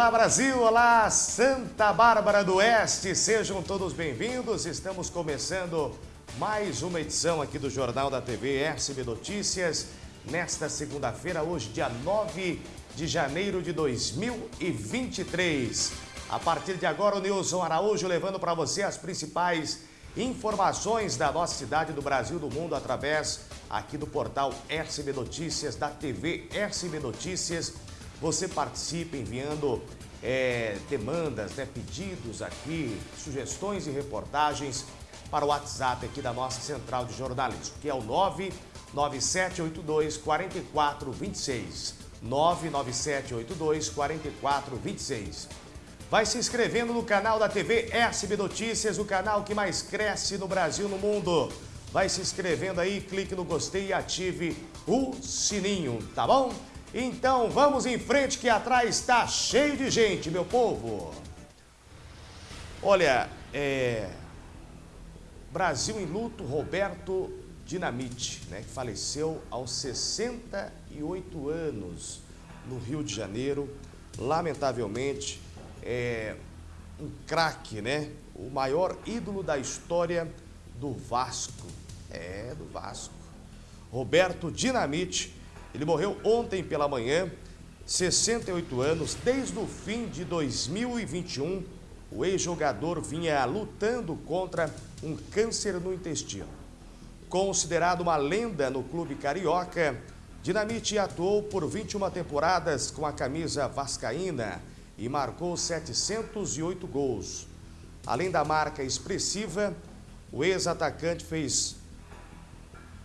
Olá Brasil, olá Santa Bárbara do Oeste, sejam todos bem-vindos. Estamos começando mais uma edição aqui do Jornal da TV SB Notícias, nesta segunda-feira, hoje dia 9 de janeiro de 2023. A partir de agora, o Nilson Araújo levando para você as principais informações da nossa cidade, do Brasil, do mundo, através aqui do portal SB Notícias, da TV SB Notícias. Você participa enviando é, demandas, né, pedidos aqui, sugestões e reportagens para o WhatsApp aqui da nossa central de jornalismo, que é o 99782 4426. 99782 4426. Vai se inscrevendo no canal da TV SB Notícias, o canal que mais cresce no Brasil e no mundo. Vai se inscrevendo aí, clique no gostei e ative o sininho, tá bom? Então vamos em frente que atrás está cheio de gente, meu povo. Olha, é... Brasil em luto, Roberto Dinamite, né, que faleceu aos 68 anos no Rio de Janeiro. Lamentavelmente, é um craque, né? O maior ídolo da história do Vasco. É, do Vasco. Roberto Dinamite, ele morreu ontem pela manhã, 68 anos, desde o fim de 2021, o ex-jogador vinha lutando contra um câncer no intestino. Considerado uma lenda no clube carioca, Dinamite atuou por 21 temporadas com a camisa vascaína e marcou 708 gols. Além da marca expressiva, o ex-atacante fez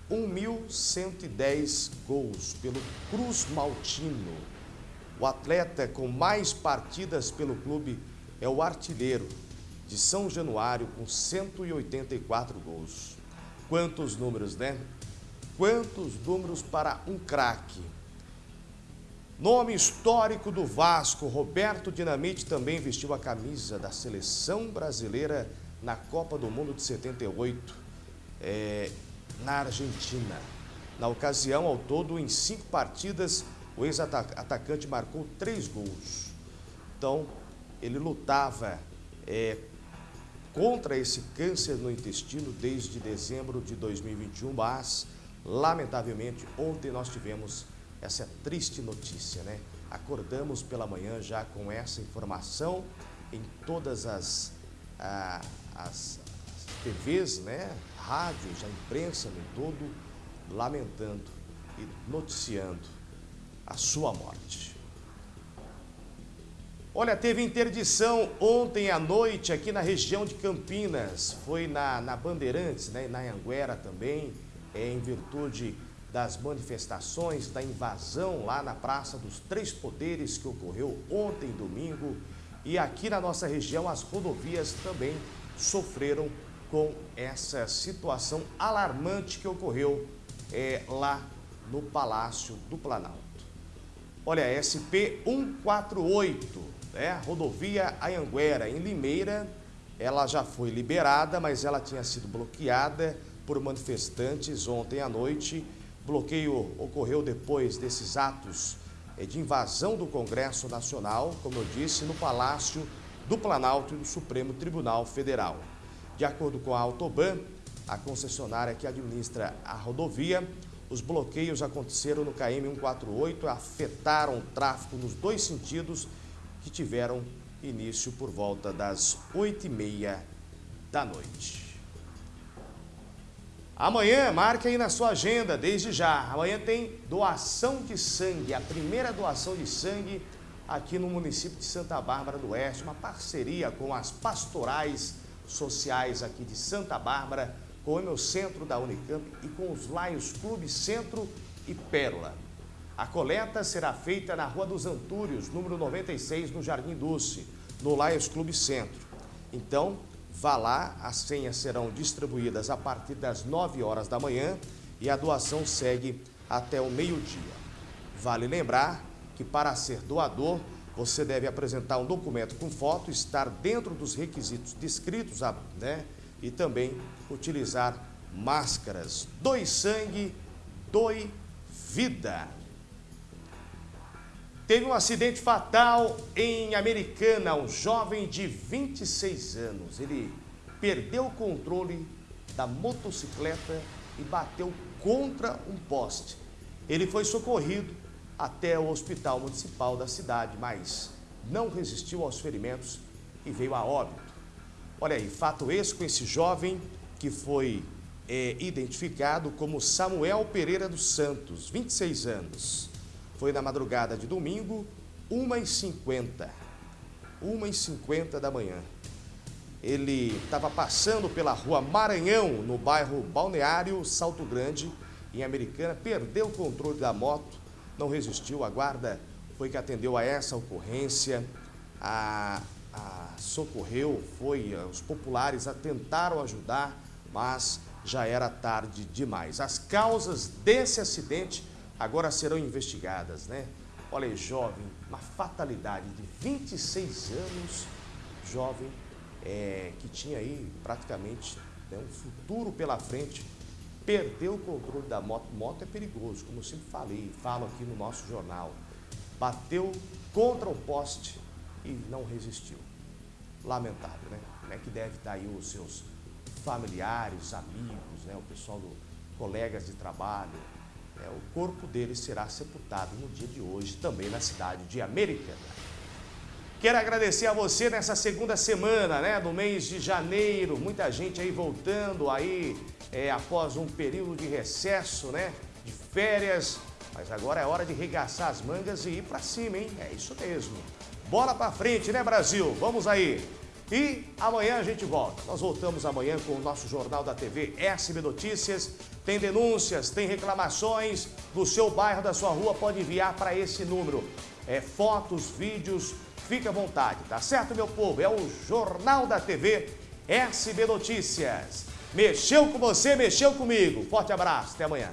1.110 gols pelo Cruz Maltino. O atleta com mais partidas pelo clube é o artilheiro de São Januário com 184 gols. Quantos números, né? Quantos números para um craque. Nome histórico do Vasco, Roberto Dinamite também vestiu a camisa da seleção brasileira na Copa do Mundo de 78, é, na Argentina. Na ocasião, ao todo, em cinco partidas, o ex-atacante marcou três gols. Então, ele lutava é, contra esse câncer no intestino desde dezembro de 2021, mas, lamentavelmente, ontem nós tivemos essa triste notícia, né? Acordamos pela manhã já com essa informação em todas as, ah, as, as TVs, né? Rádios, a imprensa no todo, lamentando e noticiando a sua morte. Olha, teve interdição ontem à noite aqui na região de Campinas, foi na, na Bandeirantes, né, na Anguera também, é, em virtude das manifestações, da invasão lá na Praça dos Três Poderes que ocorreu ontem, domingo. E aqui na nossa região as rodovias também sofreram com essa situação alarmante que ocorreu é, lá no Palácio do Planalto. Olha, SP 148, né, rodovia Anhanguera, em Limeira, ela já foi liberada, mas ela tinha sido bloqueada por manifestantes ontem à noite bloqueio ocorreu depois desses atos eh, de invasão do Congresso Nacional, como eu disse, no Palácio do Planalto e do Supremo Tribunal Federal. De acordo com a Autoban, a concessionária que administra a rodovia, os bloqueios aconteceram no KM 148, afetaram o tráfego nos dois sentidos que tiveram início por volta das 8h30 da noite. Amanhã, marque aí na sua agenda, desde já. Amanhã tem doação de sangue, a primeira doação de sangue aqui no município de Santa Bárbara do Oeste, uma parceria com as pastorais sociais aqui de Santa Bárbara, com o meu centro da Unicamp e com os Laios Clube Centro e Pérola. A coleta será feita na Rua dos Antúrios, número 96, no Jardim Doce, no Laios Clube Centro. Então, Vá lá, as senhas serão distribuídas a partir das 9 horas da manhã e a doação segue até o meio-dia. Vale lembrar que para ser doador, você deve apresentar um documento com foto, estar dentro dos requisitos descritos né? e também utilizar máscaras. Doe sangue, doe vida. Teve um acidente fatal em Americana, um jovem de 26 anos. Ele perdeu o controle da motocicleta e bateu contra um poste. Ele foi socorrido até o hospital municipal da cidade, mas não resistiu aos ferimentos e veio a óbito. Olha aí, fato esse com esse jovem que foi é, identificado como Samuel Pereira dos Santos, 26 anos. Foi na madrugada de domingo, 1h50. 1h50 da manhã. Ele estava passando pela rua Maranhão, no bairro Balneário Salto Grande, em Americana, perdeu o controle da moto, não resistiu. A guarda foi que atendeu a essa ocorrência, a, a socorreu, foi, os populares tentaram ajudar, mas já era tarde demais. As causas desse acidente agora serão investigadas, né? Olha aí, jovem, uma fatalidade de 26 anos, jovem, é, que tinha aí praticamente né, um futuro pela frente, perdeu o controle da moto. Moto é perigoso, como eu sempre falei, falo aqui no nosso jornal. Bateu contra o poste e não resistiu. Lamentável, né? Como é que deve estar aí os seus familiares, amigos, né? o pessoal do colegas de trabalho, é, o corpo dele será sepultado no dia de hoje, também na cidade de Americana. Quero agradecer a você nessa segunda semana, né, do mês de janeiro, muita gente aí voltando aí é, após um período de recesso, né, de férias, mas agora é hora de regaçar as mangas e ir para cima, hein? É isso mesmo. Bola para frente, né, Brasil? Vamos aí. E amanhã a gente volta. Nós voltamos amanhã com o nosso Jornal da TV SB Notícias. Tem denúncias, tem reclamações do seu bairro, da sua rua, pode enviar para esse número. É, fotos, vídeos, fique à vontade, tá certo, meu povo? É o Jornal da TV SB Notícias. Mexeu com você, mexeu comigo. Forte abraço, até amanhã.